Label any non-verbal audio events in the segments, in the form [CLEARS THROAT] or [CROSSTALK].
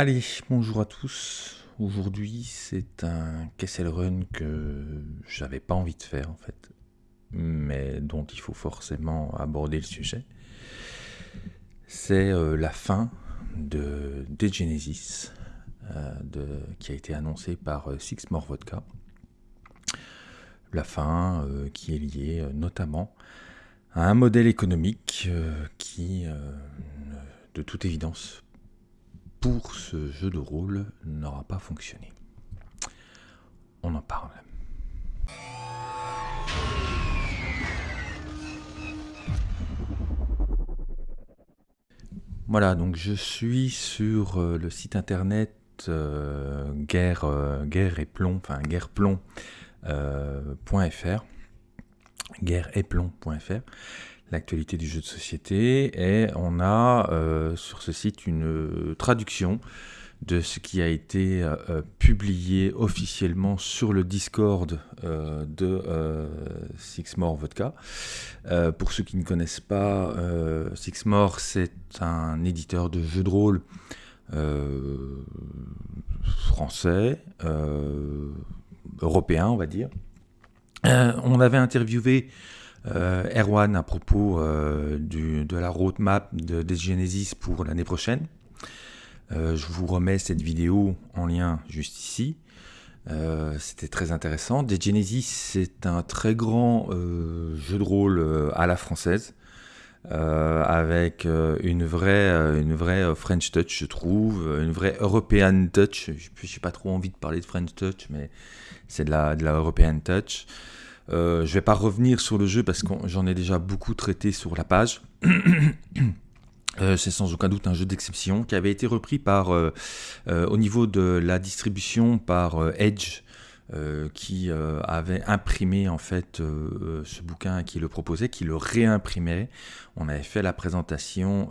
Allez, bonjour à tous. Aujourd'hui, c'est un Kessel Run que j'avais pas envie de faire en fait, mais dont il faut forcément aborder le sujet. C'est euh, la fin de Degenesis, euh, de, qui a été annoncée par euh, Six More Vodka. La fin qui est liée notamment à un modèle économique qui, de toute évidence, pour ce jeu de rôle n'aura pas fonctionné. On en parle. Voilà, donc je suis sur euh, le site internet euh, guerre, euh, guerre et plomb, enfin guerre et plomb.fr l'actualité du jeu de société et on a euh, sur ce site une euh, traduction de ce qui a été euh, publié officiellement sur le Discord de Sixmore Vodka. pour ceux qui ne connaissent pas, Sixmore c'est un éditeur de jeux de rôle français, européen on va dire. on avait interviewé Erwan à propos euh, de la roadmap de, des Genesis pour l'année prochaine. Euh, je vous remets cette vidéo en lien juste ici. C'était très intéressant. Des Genesis, c'est un très grand jeu de rôle à la française. avec une vraie, une vraie French touch, je trouve, une vraie European touch. Je n'ai pas trop envie de parler de French touch, mais c'est de la European touch. Euh, je ne vais pas revenir sur le jeu parce que j'en ai déjà beaucoup traité sur la page. [CLEARS THROAT] Euh, c'est sans aucun doute un jeu d'exception qui avait été repris par, euh, au niveau de la distribution par Edge, qui avait imprimé en fait ce bouquin, qui le proposait, qui le réimprimait. On avait fait la présentation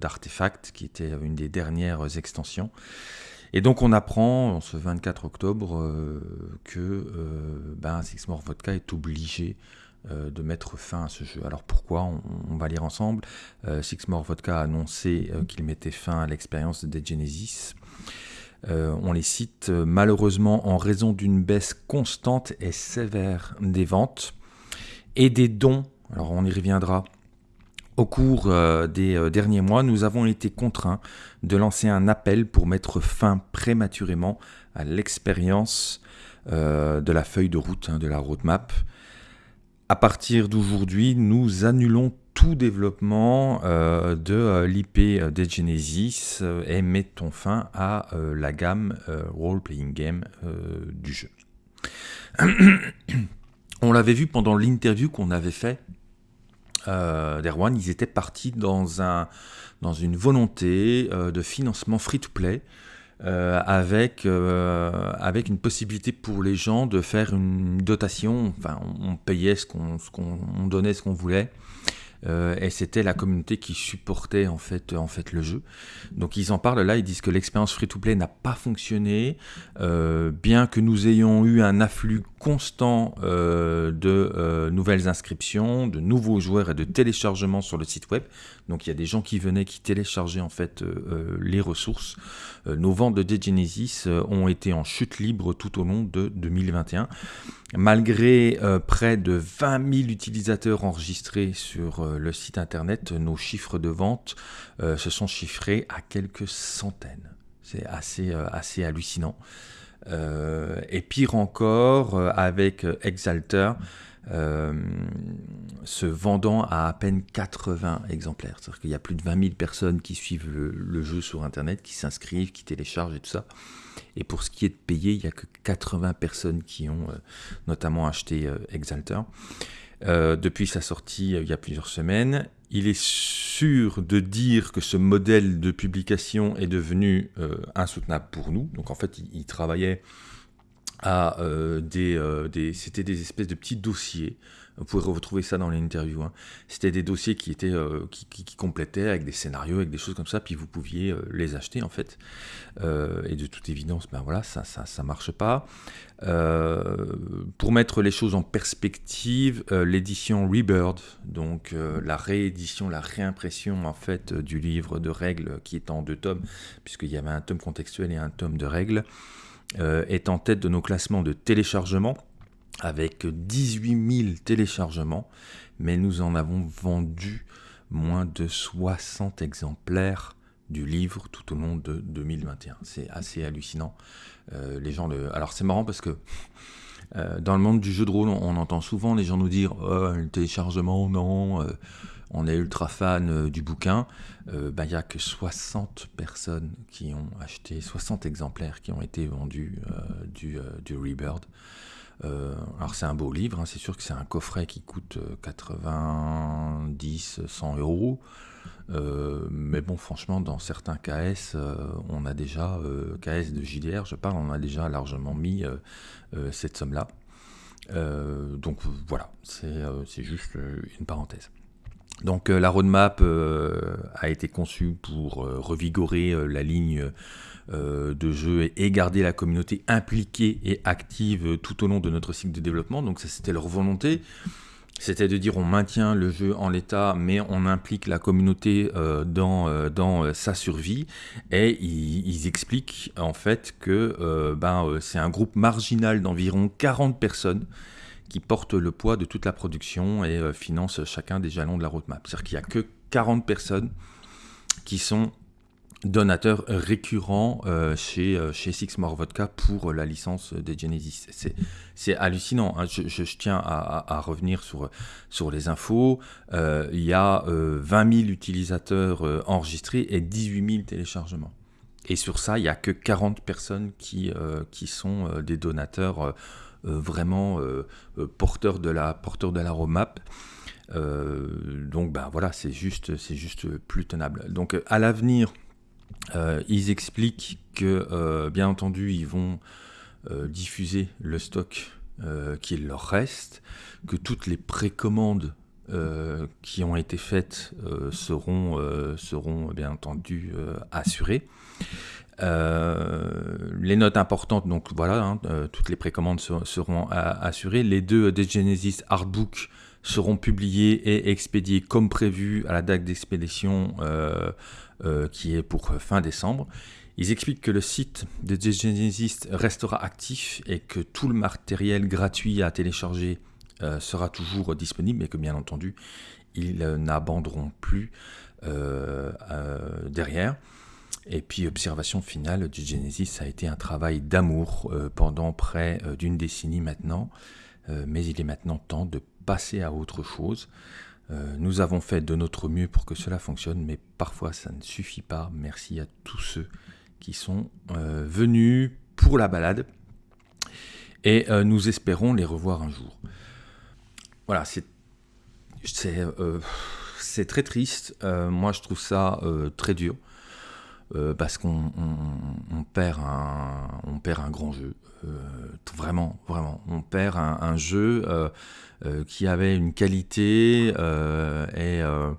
d'Artefact, qui était une des dernières extensions. Et donc on apprend ce 24 octobre euh, que euh, ben, Six More Vodka est obligé euh, de mettre fin à ce jeu. Alors pourquoi on, va lire ensemble. Six More Vodka a annoncé qu'il mettait fin à l'expérience de Genesis. on les cite malheureusement en raison d'une baisse constante et sévère des ventes et des dons. Alors on y reviendra au cours euh, des euh, derniers mois, nous avons été contraints de lancer un appel pour mettre fin prématurément à l'expérience euh, de la feuille de route, hein, de la roadmap. À partir d'aujourd'hui, nous annulons tout développement de l'IP des Genesis et mettons fin à la gamme role-playing game du jeu. [CLEARS THROAT] On l'avait vu pendant l'interview qu'on avait fait euh, d'Erwan, ils étaient partis dans, un, dans une volonté euh, de financement free-to-play. Euh, avec, avec une possibilité pour les gens de faire une dotation, enfin on, payait ce qu'on, on donnait ce qu'on voulait, euh, et c'était la communauté qui supportait en fait, en fait le jeu. Donc ils en parlent là, ils disent que l'expérience free-to-play n'a pas fonctionné, euh, bien que nous ayons eu un afflux constant euh, de nouvelles inscriptions, de nouveaux joueurs et de téléchargements sur le site web. Donc il y a des gens qui venaient, qui téléchargeaient en fait les ressources. nos ventes de Degenesis ont été en chute libre tout au long de 2021. Malgré près de 20 000 utilisateurs enregistrés sur le site internet, nos chiffres de vente euh, se sont chiffrés à quelques centaines. C'est assez, euh, assez hallucinant. Euh, et pire encore, avec Exalter, se vendant à à peine 80 exemplaires. C'est-à-dire qu'il y a plus de 20 000 personnes qui suivent le, jeu sur Internet, qui s'inscrivent, qui téléchargent et tout ça. Et pour ce qui est de payer, il n'y a que 80 personnes qui ont notamment acheté Exalter. Euh, depuis sa sortie euh, il y a plusieurs semaines. Il est sûr de dire que ce modèle de publication est devenu euh, insoutenable pour nous. Donc en fait, il, travaillait à des c'était des espèces de petits dossiers vous pouvez retrouver ça dans les interviews. Hein. C'était des dossiers qui étaient euh, qui, complétaient avec des scénarios, avec des choses comme ça, puis vous pouviez euh, les acheter en fait. Euh, et de toute évidence, ben voilà, ça ça, ça marche pas. pour mettre les choses en perspective, l'édition Rebird, donc la réédition, la réimpression en fait du livre de règles qui est en deux tomes, puisqu'il y avait un tome contextuel et un tome de règles, est en tête de nos classements de téléchargement avec 18 000 téléchargements, mais nous en avons vendu moins de 60 exemplaires du livre tout au long de 2021. C'est assez hallucinant. Euh, les gens le... Alors c'est marrant parce que euh, dans le monde du jeu de rôle, on, entend souvent les gens nous dire oh, le téléchargement, non, euh, on est ultra fan du bouquin. Bah, il n'y a que 60 personnes qui ont acheté, 60 exemplaires qui ont été vendus du, du Rebirth. Euh, alors c'est un beau livre, hein, c'est sûr que c'est un coffret qui coûte 90, euh, 100 euros. Euh, mais bon, franchement, dans certains KS, on a déjà, KS de JDR, je parle, on a déjà largement mis cette somme-là. donc voilà, c'est juste une parenthèse. Donc la roadmap a été conçue pour revigorer la ligne euh, de jeu et, garder la communauté impliquée et active tout au long de notre cycle de développement. Donc ça c'était leur volonté. C'était de dire on maintient le jeu en l'état, mais on implique la communauté euh, dans, euh, dans sa survie. Et ils, expliquent en fait que ben, c'est un groupe marginal d'environ 40 personnes qui portent le poids de toute la production et financent chacun des jalons de la roadmap. C'est-à-dire qu'il n'y a que 40 personnes qui sont donateur récurrent euh, chez, euh, chez Six More Vodka pour la licence des Genesis. C'est hallucinant. Hein. Je, tiens à, revenir sur, sur les infos. Euh, il y a 20 000 utilisateurs enregistrés et 18 000 téléchargements. Et sur ça, il n'y a que 40 personnes qui, qui sont des donateurs vraiment porteurs de la, porteurs de roadmap. donc ben voilà, c'est juste, c'est juste plus tenable. Donc à l'avenir, euh, ils expliquent que, euh, bien entendu, ils vont euh, diffuser le stock qu'il leur reste, que toutes les précommandes qui ont été faites seront, seront bien entendu assurées. Les notes importantes, donc voilà, hein, toutes les précommandes seront assurées. Les deux des Genesis Artbook seront publiés et expédiés comme prévu à la date d'expédition euh, qui est pour fin décembre. Ils expliquent que le site de Genesis restera actif et que tout le matériel gratuit à télécharger euh, sera toujours disponible et que bien entendu ils n'abandonneront plus euh, derrière. Et puis observation finale du Genesis, ça a été un travail d'amour pendant près d'une décennie maintenant, mais il est maintenant temps de passer à autre chose. Euh, nous avons fait de notre mieux pour que cela fonctionne, mais parfois ça ne suffit pas. Merci à tous ceux qui sont euh, venus pour la balade. Et euh, nous espérons les revoir un jour. Voilà, c'est c'est très triste. moi, je trouve ça très dur. Parce qu'on perd, un, on perd un grand jeu. vraiment, vraiment. On perd un jeu euh, qui avait une qualité euh, et euh,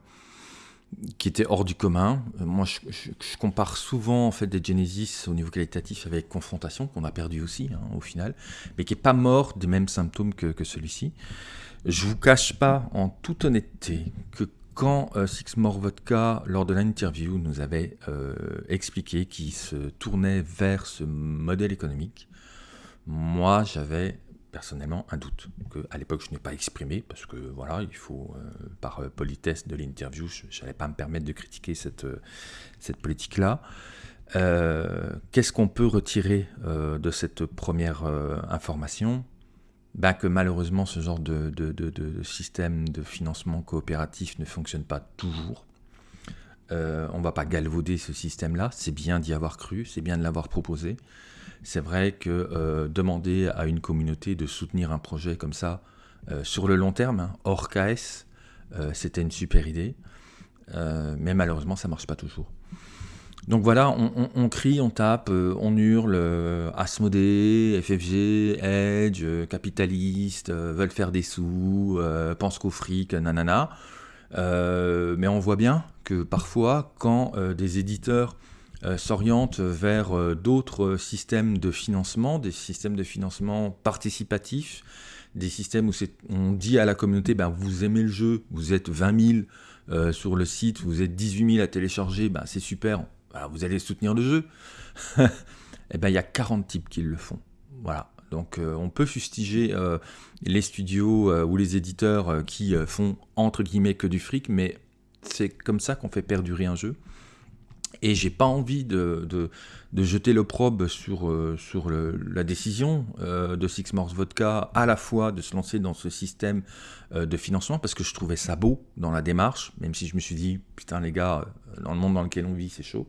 qui était hors du commun. Moi, je, compare souvent en fait des Genesis au niveau qualitatif avec Confrontation qu'on a perdu aussi hein, au final, mais qui est pas mort des mêmes symptômes que, celui-ci. Je vous cache pas, en toute honnêteté, que quand Six More Vodka, lors de l'interview, nous avait expliqué qu'il se tournait vers ce modèle économique, moi j'avais personnellement un doute que à l'époque je n'ai pas exprimé parce que voilà il faut euh, par euh, politesse de l'interview je n'allais pas me permettre de critiquer cette, euh, cette politique là qu'est-ce qu'on peut retirer de cette première information? Ben que malheureusement ce genre de, système de financement coopératif ne fonctionne pas toujours on ne va pas galvauder ce système là c'est bien d'y avoir cru c'est bien de l'avoir proposé c'est vrai que euh, demander à une communauté de soutenir un projet comme ça euh, sur le long terme, hein, hors KS, euh, c'était une super idée. mais malheureusement, ça ne marche pas toujours. Donc voilà, on, crie, on tape, euh, on hurle, euh, FFG, Edge, euh, capitaliste, veulent faire des sous, pensent qu'au fric, nanana. mais on voit bien que parfois, quand des éditeurs s'orientent vers d'autres systèmes de financement, des systèmes de financement participatifs, des systèmes où on dit à la communauté, ben, vous aimez le jeu, vous êtes 20 000 sur le site, vous êtes 18 000 à télécharger, ben, c'est super, vous allez soutenir le jeu. [LAUGHS] eh ben, il y a 40 types qui le font. Voilà. Donc euh, on peut fustiger euh, les studios euh, ou les éditeurs qui font entre guillemets que du fric, mais c'est comme ça qu'on fait perdurer un jeu. Et j'ai pas envie de, de, jeter l'opprobre sur, sur la décision de Six Morse Vodka, à la fois de se lancer dans ce système de financement, parce que je trouvais ça beau dans la démarche, même si je me suis dit, putain les gars, dans le monde dans lequel on vit, c'est chaud.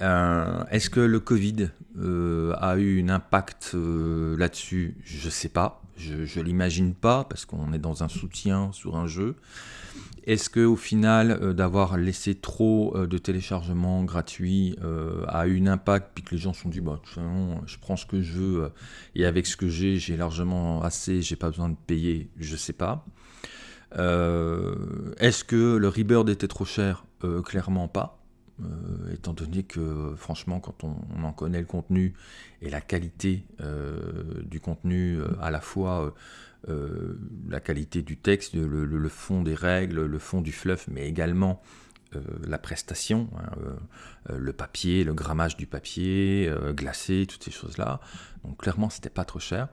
Euh, est-ce que le Covid euh, a eu un impact euh, là-dessus? Je sais pas. Je ne l'imagine pas parce qu'on est dans un soutien sur un jeu. Est-ce que au final, d'avoir laissé trop de téléchargements gratuits a eu un impact puis que les gens se sont dit bah, je prends ce que je veux et avec ce que j'ai, j'ai largement assez, j'ai pas besoin de payer Je sais pas. Est-ce que le Rebirth était trop cher? Clairement pas. Euh, étant donné que franchement quand on, en connaît le contenu et la qualité euh, du contenu, euh, à la fois la qualité du texte, le, fond des règles, le fond du fluff, mais également la prestation, hein, le papier, le grammage du papier, glacé, toutes ces choses-là. Donc clairement, c'était pas trop cher.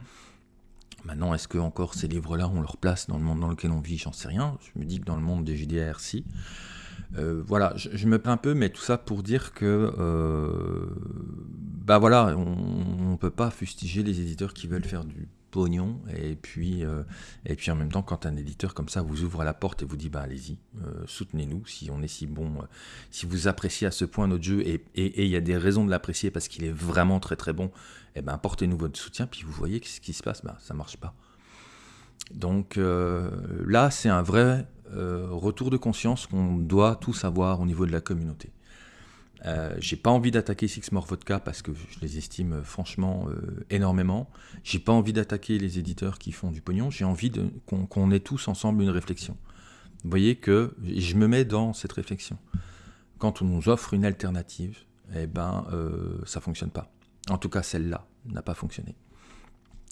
Maintenant, est-ce que encore ces livres-là ont leur place dans le monde dans lequel on vit? J'en sais rien. Je me dis que dans le monde des JDR, si. Euh, voilà, je, me plains un peu, mais tout ça pour dire que, euh, bah voilà, on ne peut pas fustiger les éditeurs qui veulent faire du pognon, et puis, euh, et puis en même temps, quand un éditeur comme ça vous ouvre la porte et vous dit, bah allez-y, soutenez-nous, si on est si bon, si vous appréciez à ce point notre jeu, et il y a des raisons de l'apprécier parce qu'il est vraiment très très bon, et eh ben apportez-nous votre soutien, puis vous voyez ce qui se passe, bah ça marche pas. Donc là, c'est un vrai euh, retour de conscience qu'on doit tous avoir au niveau de la communauté. Euh, j'ai pas envie d'attaquer Six More Vodka parce que je les estime euh, franchement euh, énormément. J'ai pas envie d'attaquer les éditeurs qui font du pognon. J'ai envie qu'on ait tous ensemble une réflexion. Vous voyez que je me mets dans cette réflexion. Quand on nous offre une alternative, eh ben, ça fonctionne pas. En tout cas, celle-là n'a pas fonctionné.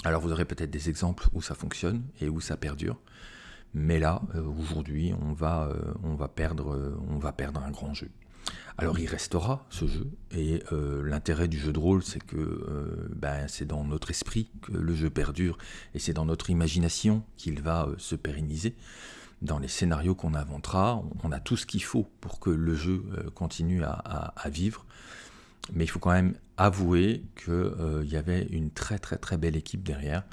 Alors vous aurez peut-être des exemples où ça fonctionne et où ça perdure. Mais là, euh, aujourd'hui, on, va, euh, on, va perdre, euh, on va perdre un grand jeu. Alors il restera ce jeu, et l'intérêt du jeu de rôle, c'est que ben, c'est dans notre esprit que le jeu perdure, et c'est dans notre imagination qu'il va se pérenniser. Dans les scénarios qu'on inventera, on, a tout ce qu'il faut pour que le jeu continue à, à, vivre. Mais il faut quand même avouer qu'il y avait une très très très belle équipe derrière,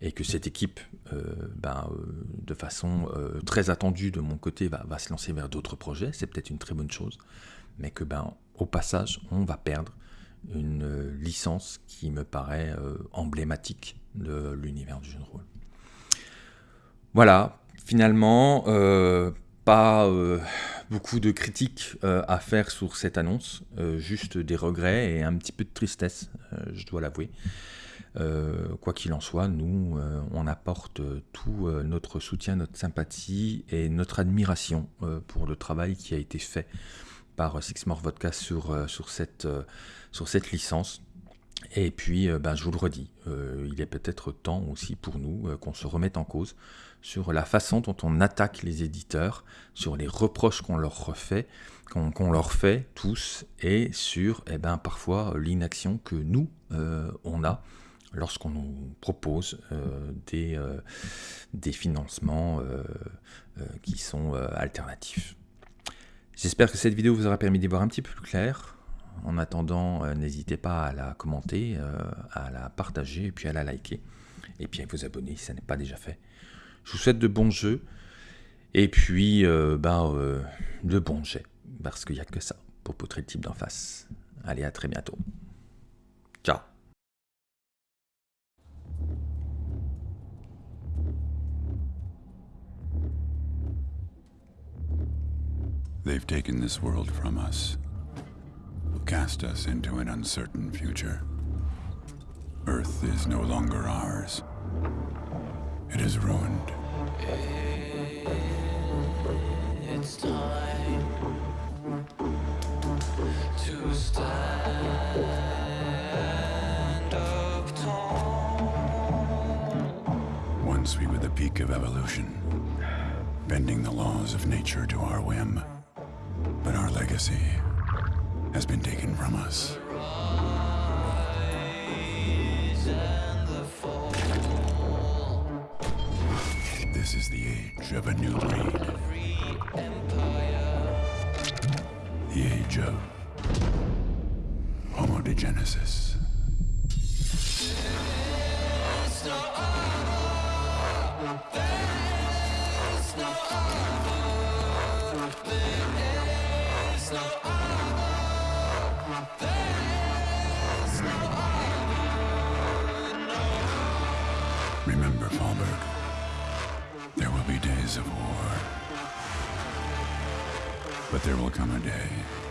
et que cette équipe, euh, ben, euh, de façon euh, très attendue de mon côté, va, se lancer vers d'autres projets, c'est peut-être une très bonne chose, mais que ben, au passage, on va perdre une licence qui me paraît emblématique de l'univers du jeu de rôle. Voilà, finalement, pas beaucoup de critiques à faire sur cette annonce, juste des regrets et un petit peu de tristesse, je dois l'avouer. Euh, quoi qu'il en soit, nous, euh, on apporte tout euh, notre soutien, notre sympathie et notre admiration pour le travail qui a été fait par Six More Vodka sur, sur, cette, sur cette licence. Et puis, ben, je vous le redis, il est peut-être temps aussi pour nous qu'on se remette en cause sur la façon dont on attaque les éditeurs, sur les reproches qu'on leur refait, qu'on leur fait tous, et sur eh ben, parfois l'inaction que nous, on a lorsqu'on nous propose euh, des, euh, des, financements euh, qui sont alternatifs. J'espère que cette vidéo vous aura permis d'y voir un petit peu plus clair. En attendant, n'hésitez pas à la commenter, à la partager et puis à la liker. Et puis à vous abonner si ça n'est pas déjà fait. Je vous souhaite de bons jeux et puis ben, de bons jets parce qu'il n'y a que ça pour poutrer le type d'en face. Allez, à très bientôt. Ciao They've taken this world from us. cast us into an uncertain future. Earth is no longer ours. It is ruined. It's time to stand up tall. Once we were the peak of evolution, bending the laws of nature to our whim. But our legacy has been taken from us. This is the age of a new breed. The age of Homo there will come a day